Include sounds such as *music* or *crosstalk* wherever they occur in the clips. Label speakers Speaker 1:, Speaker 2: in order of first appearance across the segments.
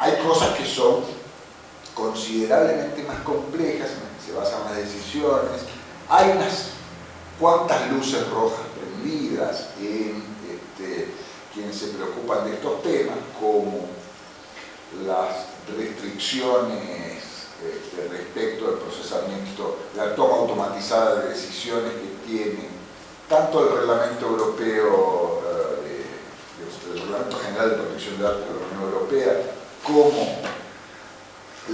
Speaker 1: hay cosas que son considerablemente más complejas, se basan las decisiones, hay unas cuantas luces rojas prendidas en este, quienes se preocupan de estos temas, como las restricciones este, respecto del procesamiento, la toma automatizada de decisiones que tiene tanto el Reglamento Europeo, eh, el Reglamento General de Protección de Datos de la Unión Europea, como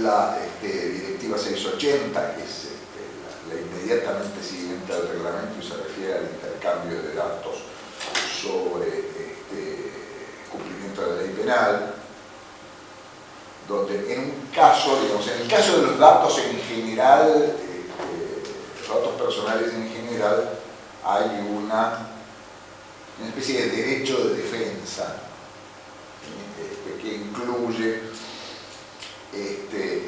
Speaker 1: la este, Directiva 680, que es este, la, inmediatamente siguiente al reglamento y se refiere al intercambio de datos sobre cumplimiento de la ley penal, donde en un caso, digamos, en el caso de los datos en general, este, datos personales en general, hay una especie de derecho de defensa este, que incluye este,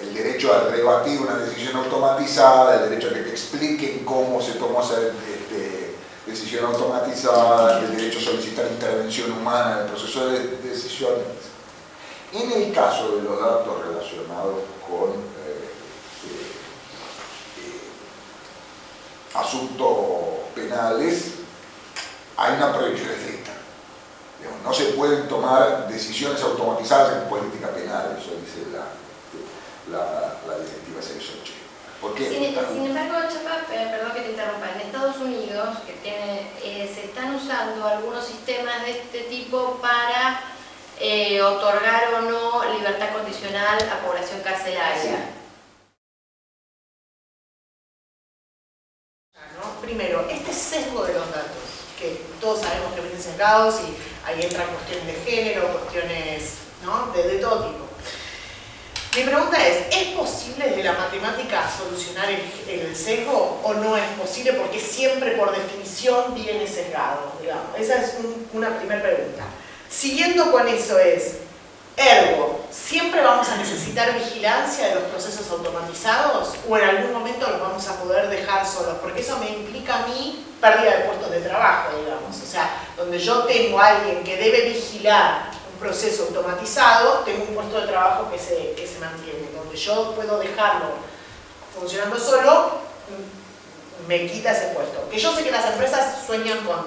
Speaker 1: el, derecho a rebatir una decisión automatizada, el derecho a que te expliquen cómo se tomó esa decisión automatizada, el derecho a solicitar intervención humana en el proceso de, de decisiones en el caso de los datos relacionados con eh, asuntos penales, hay una prohibición. No se pueden tomar decisiones automatizadas en política penal, eso dice la, la, directiva 680.
Speaker 2: ¿Por qué? Sin, embargo, Chapa, perdón que te interrumpa, en Estados Unidos que tiene, se están usando algunos sistemas de este tipo para eh, otorgar o no libertad condicional a población carcelaria.
Speaker 3: Primero, este sesgo de los datos, que todos sabemos que vienen sesgados y ahí entran cuestiones de género, cuestiones de, todo tipo. Mi pregunta es, ¿es posible desde la matemática solucionar el, sesgo o no es posible porque siempre por definición viene sesgado? Esa es una primera pregunta. Siguiendo con eso es, ergo, ¿siempre vamos a necesitar vigilancia de los procesos automatizados o en algún momento los vamos a poder dejar solos? Porque eso me implica a mí pérdida de puestos de trabajo, digamos. O sea, donde yo tengo a alguien que debe vigilar un proceso automatizado, tengo un puesto de trabajo que se, que se mantiene. Donde yo puedo dejarlo funcionando solo, me quita ese puesto. Que yo sé que las empresas sueñan con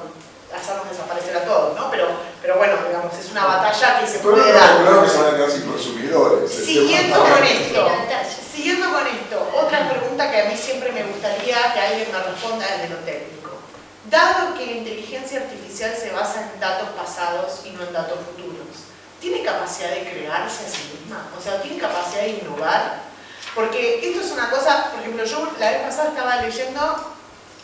Speaker 3: hacernos desaparecer a todos, ¿no? Pero, pero bueno, digamos, es una batalla que se puede dar.
Speaker 1: Claro que se van a quedar sin consumidores.
Speaker 3: Siguiendo con esto, siguiendo con esto, otra pregunta que a mí siempre me gustaría que alguien me responda desde lo técnico. Dado que la inteligencia artificial se basa en datos pasados y no en datos futuros, ¿tiene capacidad de crearse a sí misma? O sea, ¿tiene capacidad de innovar? Porque esto es una cosa, por ejemplo, yo la vez pasada estaba leyendo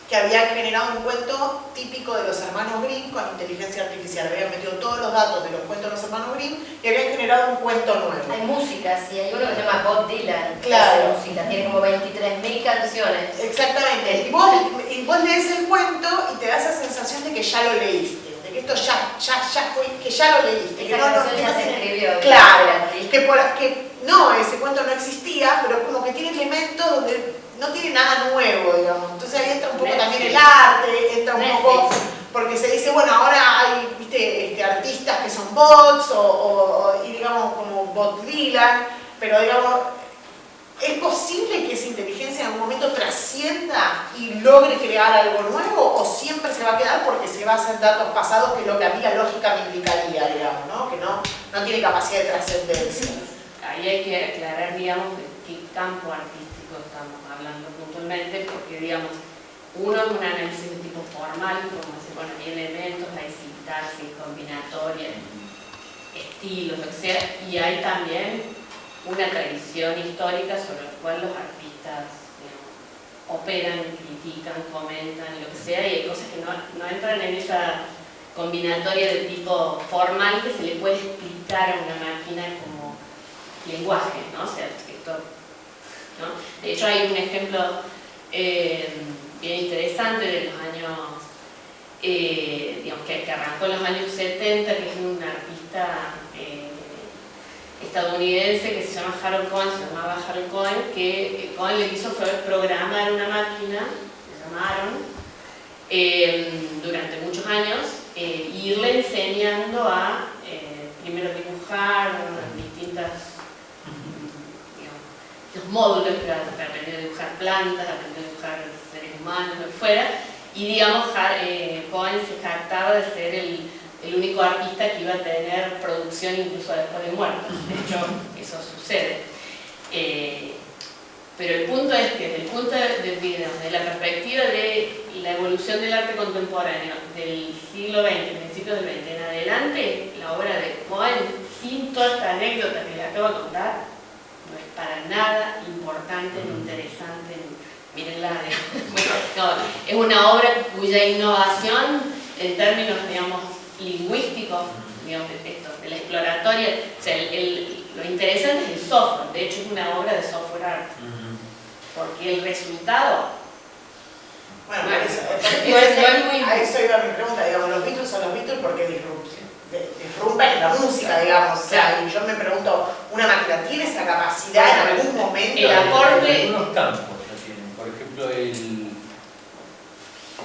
Speaker 3: que había generado un cuento típico de los hermanos Grimm con inteligencia artificial. Habían metido todos los datos de los cuentos de los hermanos Grimm y habían generado un cuento nuevo.
Speaker 2: Hay música, sí, hay uno que se llama Bob Dylan.
Speaker 3: Claro.
Speaker 2: música, tiene como 23.000 canciones.
Speaker 3: Exactamente. Y vos, y vos lees el cuento y te da esa sensación de que ya lo leíste. De que esto ya, ya, ya fue, que ya lo leíste.
Speaker 2: que
Speaker 3: no,
Speaker 2: no, ya se escribió.
Speaker 3: Claro. Que, por, que no, ese cuento no existía, pero como que tiene elementos donde no tiene nada nuevo, digamos. Entonces ahí entra un poco también el arte, entra un poco, porque se dice, bueno, ahora hay ¿viste? Este, artistas que son bots, o, y digamos como bot Dylan, pero digamos, ¿es posible que esa inteligencia en algún momento trascienda y logre crear algo nuevo, o siempre se va a quedar porque se basa en datos pasados, que es lo que a mí la lógica me indicaría, digamos, ¿no? que no, no tiene capacidad de trascendencia?
Speaker 4: Ahí hay que aclarar, digamos, de qué campo artístico hablando puntualmente, porque digamos, uno es un análisis de tipo formal, como se bueno, hay elementos, hay sintaxis, combinatorias, estilos, lo que sea, y hay también una tradición histórica sobre la cual los artistas operan, critican, comentan, lo que sea, y hay cosas que no, no entran en esa combinatoria de tipo formal que se le puede explicar a una máquina como lenguaje, ¿no? O sea, de hecho hay un ejemplo eh, bien interesante de los años, eh, digamos, que, arrancó en los años 70, que es un artista eh, estadounidense que se llama Harold Cohen, se llamaba Harold Cohen, que Cohen le quiso programar una máquina, se llamaron, durante muchos años, irle enseñando a primero dibujar distintas digamos, módulos, aprender a dibujar plantas, aprender a dibujar seres humanos, lo fuera, y digamos, eh, Cohen se jactaba de ser el, único artista que iba a tener producción incluso después de muerto. De hecho, eso sucede. Eh, pero el punto es que desde el punto de, de, la perspectiva de la evolución del arte contemporáneo del siglo XX, principios del XX en adelante, la obra de Cohen, sin toda esta anécdota que le acabo de contar, no es para nada importante ni interesante. Mírenla, *laughs* es una obra cuya innovación en términos, digamos, lingüísticos, digamos, esto, de la exploratoria, o sea, lo interesante es el software, de hecho es una obra de software art. Porque el resultado
Speaker 3: bueno, bueno eso, es, muy... a eso iba mi pregunta, digamos, los Beatles son los Beatles porque disrumpen la música, digamos, o sea, y yo me pregunto, ¿una máquina tiene esa capacidad en algún momento?
Speaker 4: El acorde...
Speaker 5: En algunos campos la tienen, por ejemplo, el,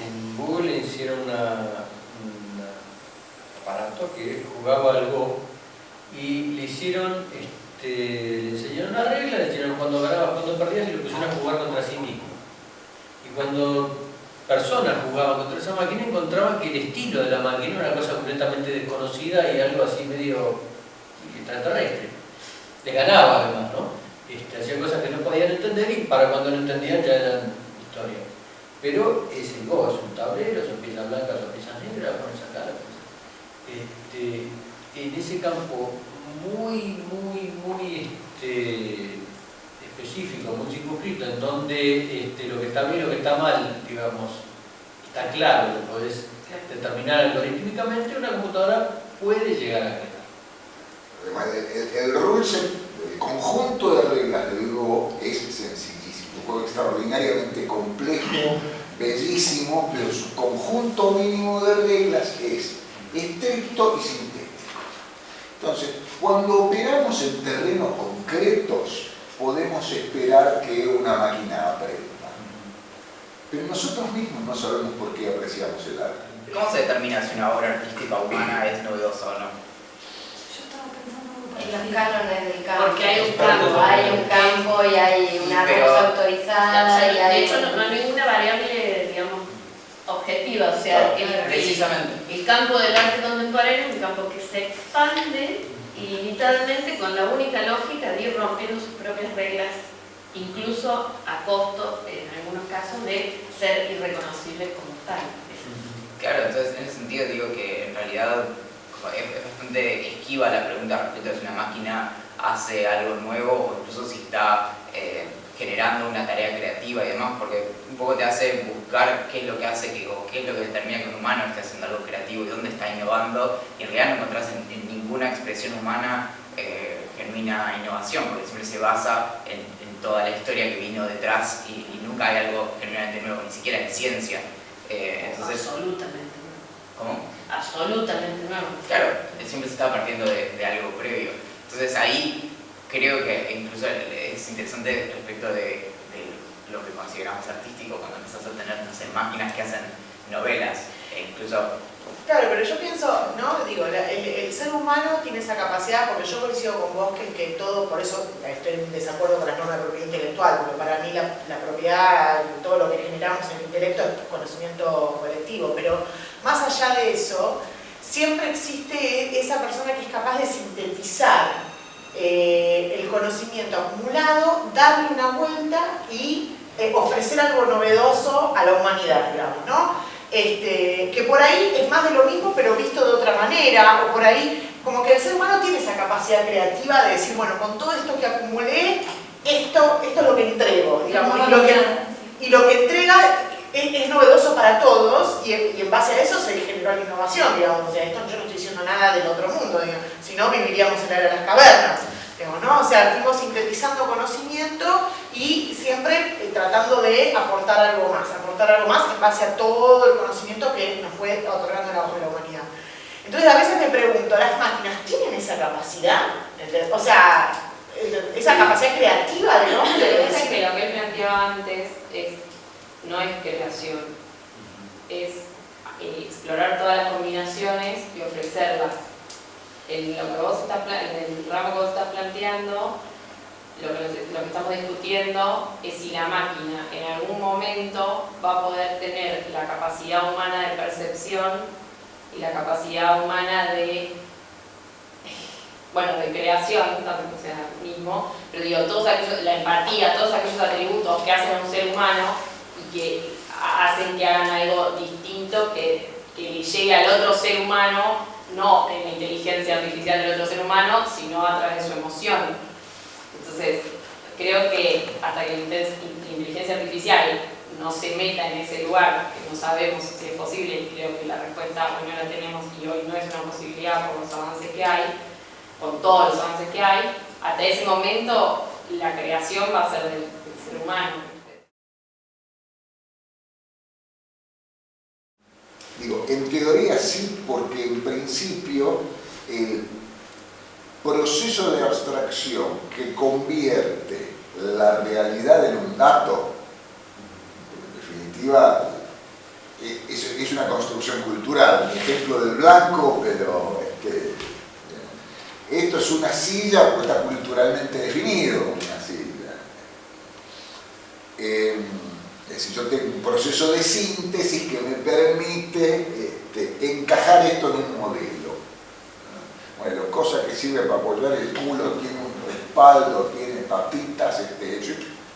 Speaker 5: en Google hicieron una, un aparato que jugaba al Go y le hicieron este, le enseñaron una regla, le enseñaron cuando ganabas, cuando perdías y lo pusieron a jugar contra sí mismo. Y cuando personas jugaban contra esa máquina encontraban que el estilo de la máquina era una cosa completamente desconocida y algo así medio extraterrestre. Le ganaba además, ¿no? Este, hacían cosas que no podían entender y para cuando lo entendían ya eran historia. Pero es el Go, es un tablero, son piezas blancas, son piezas negras, pones acá la este, en ese campo muy, muy, muy este, específico, muy circunscrito, en donde este, lo que está bien y lo que está mal, digamos, está claro, lo podés determinar algorítmicamente, una computadora puede llegar a quedar.
Speaker 1: El, el, el conjunto de reglas del Go es sencillísimo, un juego extraordinariamente complejo, bellísimo, pero su conjunto mínimo de reglas es estricto y sintético. Entonces, cuando operamos en terrenos concretos, podemos esperar que una máquina aprenda. Pero nosotros mismos no sabemos por qué apreciamos el arte.
Speaker 6: ¿Cómo se determina si una obra artística humana es novedosa o no?
Speaker 2: En los cánones del campo. Porque hay un campo, hay un campo y hay una rosa autorizada. y hay...
Speaker 4: De hecho, no, hay ninguna variable, digamos, objetiva. O sea, el,
Speaker 6: Precisamente.
Speaker 4: el campo del arte contemporáneo es un campo que se expande ilimitadamente con la única lógica de ir rompiendo sus propias reglas, incluso a costo, en algunos casos, de ser irreconocibles como tal.
Speaker 6: Claro, entonces en ese sentido digo que en realidad es bastante esquiva la pregunta respecto a si una máquina hace algo nuevo o incluso si está eh, generando una tarea creativa y demás, porque un poco te hace buscar qué es lo que hace que, o qué es lo que determina que un humano esté haciendo algo creativo y dónde está innovando, y en realidad no encontrás en, ninguna expresión humana eh, genuina innovación, porque siempre se basa en, toda la historia que vino detrás y, nunca hay algo genuinamente nuevo, ni siquiera en ciencia.
Speaker 4: Eh, entonces, Absolutamente nuevo.
Speaker 6: ¿Cómo?
Speaker 4: Absolutamente nuevo.
Speaker 6: Claro, siempre se está partiendo de, de algo previo. Entonces ahí creo que incluso es interesante respecto de, lo que consideramos artístico cuando empezás a tener, no máquinas que hacen novelas, e incluso...
Speaker 3: Claro, pero yo pienso, ¿no? Digo, el, ser humano tiene esa capacidad, porque yo coincido con vos que, que todo, por eso estoy en desacuerdo con la norma de propiedad intelectual, porque para mí la propiedad, todo lo que generamos en el intelecto es conocimiento colectivo, pero más allá de eso, siempre existe esa persona que es capaz de sintetizar eh, el conocimiento acumulado, darle una vuelta y eh, ofrecer algo novedoso a la humanidad, digamos, ¿no? Este, que por ahí es más de lo mismo pero visto de otra manera, o por ahí como que el ser humano tiene esa capacidad creativa de decir, bueno, con todo esto que acumulé, esto, esto es lo que entrego, digamos, y lo que, y lo que entrega es, novedoso para todos y, en base a eso se la innovación, digamos, o sea, esto yo no estoy diciendo nada del otro mundo, digamos, si no viviríamos en la era de las cavernas, digamos, ¿no? O sea, fuimos sintetizando conocimiento y siempre eh, tratando de aportar algo más, aportar algo más en base a todo el conocimiento que nos fue otorgando la, la humanidad. Entonces a veces me pregunto, ¿las máquinas tienen esa capacidad? O sea, esa capacidad creativa del hombre.
Speaker 4: Que lo que él planteaba antes es no es creación, es eh, explorar todas las combinaciones y ofrecerlas.
Speaker 7: en lo que vos estás, en el ramo que vos estás planteando, lo que, lo que estamos discutiendo es si la máquina en algún momento va a poder tener la capacidad humana de percepción y la capacidad humana de bueno, de creación, tanto que sea mismo, pero digo, todos aquellos, la empatía, todos aquellos atributos que hacen a un ser humano y que hacen que hagan algo distinto, que, que le llegue al otro ser humano, no en la inteligencia artificial del otro ser humano, sino a través de su emoción. Entonces, creo que hasta que la inteligencia artificial no se meta en ese lugar, que no sabemos si es posible, y creo que la respuesta hoy no la tenemos y hoy no es una posibilidad por los avances que hay, con todos los avances que hay, hasta ese momento la creación va a ser del, ser humano.
Speaker 1: Digo, en teoría sí, porque en principio el proceso de abstracción que convierte la realidad en un dato, en definitiva es, una construcción cultural, un ejemplo del blanco, pero este, esto es una silla porque está culturalmente definido, una silla. Em, decir, yo tengo un proceso de síntesis que me permite este, encajar esto en un modelo. Bueno, cosa que sirve para apoyar el culo, tiene un respaldo, tiene papitas, este,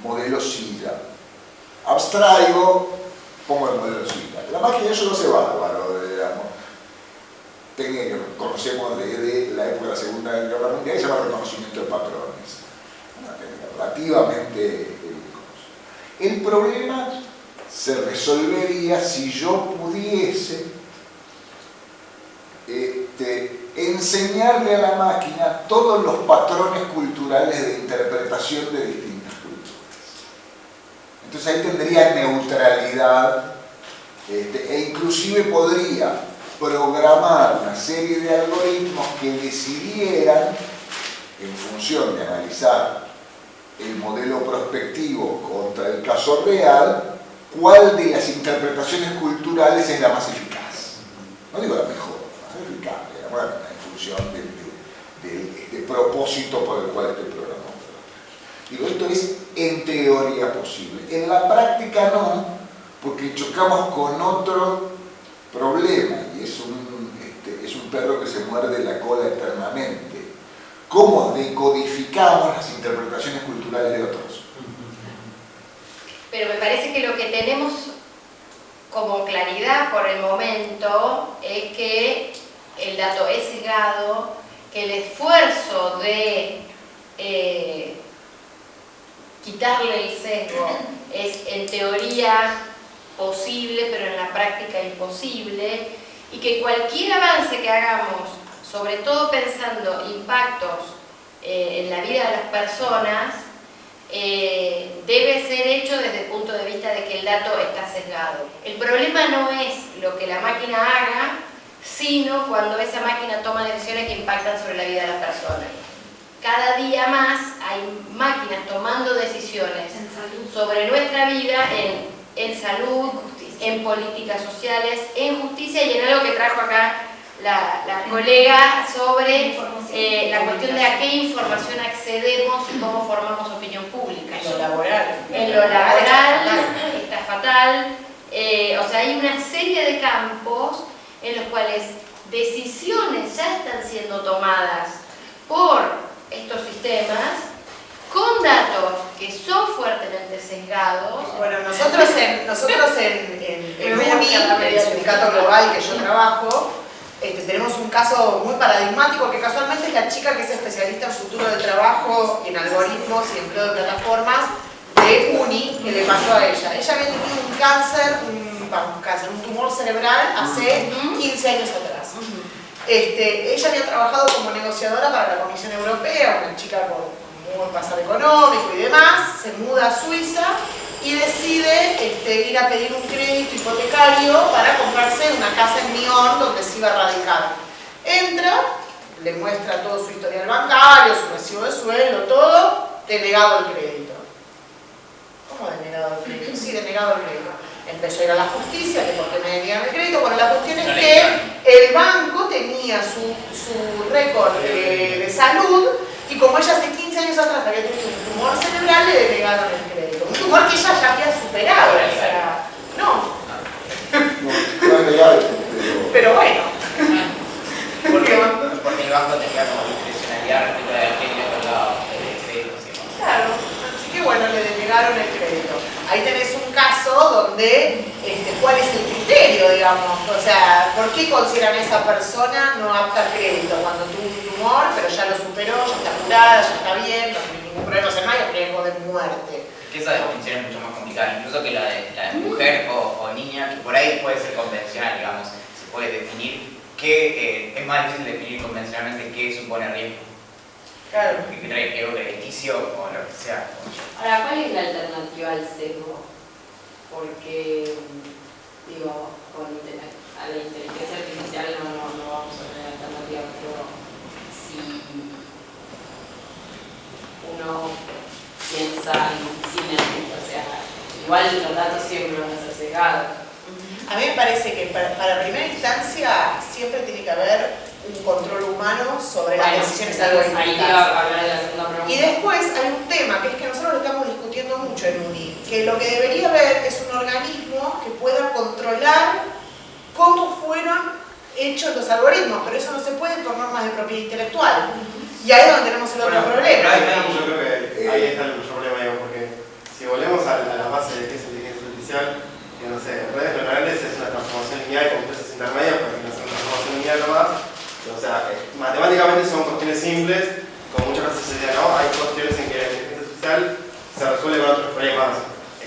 Speaker 1: modelo silla. Abstraigo, pongo el modelo silla. La máquina eso no se va, digamos técnica que conocemos desde la época de la Segunda Guerra Mundial, se llama reconocimiento de patrones. Una técnica relativamente El problema se resolvería si yo pudiese este, enseñarle a la máquina todos los patrones culturales de interpretación de distintas culturas. Entonces ahí tendría neutralidad este, e inclusive podría programar una serie de algoritmos que decidieran, en función de analizar el modelo prospectivo contra el caso real, cuál de las interpretaciones culturales es la más eficaz. No digo la mejor, la más eficaz, bueno, en función del, propósito por el cual estoy programando. Digo, esto es en teoría posible. En la práctica no, porque chocamos con otro problema, y es un, este, es un perro que se muerde la cola eternamente. ¿Cómo decodificamos las interpretaciones culturales de otros?
Speaker 2: Pero me parece que lo que tenemos como claridad por el momento es que el dato es sesgado, que el esfuerzo de eh, quitarle el sesgo es en teoría posible, pero en la práctica imposible, y que cualquier avance que hagamos, sobre todo pensando impactos eh, en la vida de las personas, eh, debe ser hecho desde el punto de vista de que el dato está sesgado. El problema no es lo que la máquina haga, sino cuando esa máquina toma decisiones que impactan sobre la vida de las personas. Cada día más hay máquinas tomando decisiones sobre nuestra vida en en salud, en políticas sociales, en justicia y en algo que trajo acá la, colega sobre eh, la cuestión de a qué información accedemos y cómo formamos opinión pública.
Speaker 3: En lo laboral.
Speaker 2: En lo laboral está fatal. Eh, o sea, hay una serie de campos en los cuales decisiones ya están siendo tomadas por estos sistemas con datos que son fuertemente sesgados.
Speaker 3: Bueno, nosotros en, nosotros en, en, *laughs* el sindicato global que yo trabajo, este, tenemos un caso muy paradigmático que casualmente es la chica que es especialista en futuro de trabajo, en algoritmos y empleo de plataformas de UNI, que le pasó a ella. Ella había tenido un cáncer, un, cáncer, un tumor cerebral hace 15 años atrás. Este, ella había trabajado como negociadora para la Comisión Europea, una chica con un pasar económico y demás, se muda a Suiza y decide este, ir a pedir un crédito hipotecario para comprarse una casa en Nyon donde se iba a radicar. Entra, le muestra todo su historial bancario, su recibo de sueldo, todo, denegado el crédito. ¿Cómo denegado el crédito? Sí, denegado el crédito. Empezó a ir a la justicia, que porque me deniegan el crédito. Bueno, la cuestión es que el banco tenía su su récord eh, de salud y como ella hace 15 años atrás había tenido un tumor cerebral, le denegaron el crédito. Un tumor que ella ya había superado, o sea, no.
Speaker 1: No, no es legal, pero
Speaker 3: bueno,
Speaker 6: Porque, porque el banco tenía como discrecionalidad respecto a quién le otorgaba el crédito.
Speaker 3: claro. Así que bueno, le denegaron el crédito. Ahí tenés caso donde, este, ¿cuál es el criterio, digamos? O sea, ¿por qué consideran a esa persona no apta a crédito cuando tuvo un tumor, pero ya lo superó, ya está curada, ya está bien, no tiene ningún problema, o sea, no hay riesgo de muerte?
Speaker 6: Que esa definición es mucho más complicada, incluso que la de, la de mujer o, o niña, que por ahí puede ser convencional, digamos, se puede definir qué, eh, es más difícil definir convencionalmente qué supone riesgo,
Speaker 3: Claro.
Speaker 6: que trae riesgo crediticio o lo que sea.
Speaker 4: Ahora, ¿cuál es la alternativa al sesgo? Porque, digo, con a la inteligencia artificial no, no, no vamos a tener alternativa, pero si uno piensa en cine, o sea, igual los datos siempre van a ser sesgados.
Speaker 3: A mí me parece que para, para primera instancia siempre tiene que haber un control humano sobre las decisiones algorítmicas. Y después hay un tema que es que nosotros lo estamos discutiendo mucho en UNI, que lo que debería haber es un organismo que pueda controlar cómo fueron hechos los algoritmos, pero eso no se puede por normas de propiedad intelectual. Y ahí es donde tenemos el otro
Speaker 8: Bueno,
Speaker 3: problema.
Speaker 8: ahí está, yo creo que ahí está el problema, digo, porque si volvemos a, a la base de qué es inteligencia artificial, que no sé, redes neuronales es una transformación lineal con procesos intermedios, porque no es una transformación lineal nomás. O sea, eh, matemáticamente son cuestiones simples, como muchas veces se dice, no, hay cuestiones en que la inteligencia artificial se resuelve con otros problemas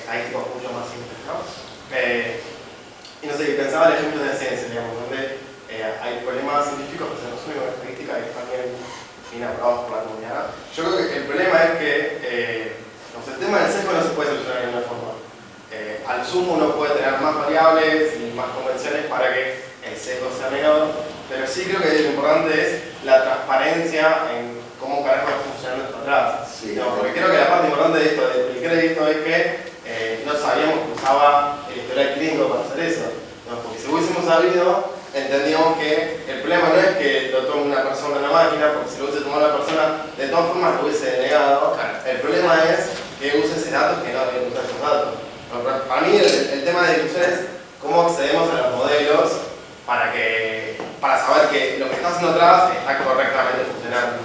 Speaker 8: estadísticos mucho más simples, ¿no? Eh, y no sé, pensaba en ejemplos de ciencia, digamos, donde eh, hay problemas científicos que se resuelven con estadística y están bien, bien aprobados por la comunidad. Yo creo que el problema es que eh, no sé, el tema del sesgo no se puede solucionar de una forma. Eh, al sumo uno puede tener más variables y más convenciones para que el sesgo sea menor, pero sí creo que lo importante es la transparencia en cómo carajo está funcionando esto atrás.
Speaker 1: Sí.
Speaker 8: No, porque creo que la parte importante de esto del crédito es que no sabíamos que usaba el historial clínico para hacer eso. No, porque si hubiésemos sabido, entendíamos que el problema no es que lo tome una persona en la máquina, porque si lo hubiese tomado la persona, de todas formas lo hubiese denegado. El problema es que use ese dato que no debe usar esos datos. No, para- Para mí el, el tema de discusión es cómo accedemos a los modelos para, que, para saber que lo que está haciendo atrás está correctamente funcionando.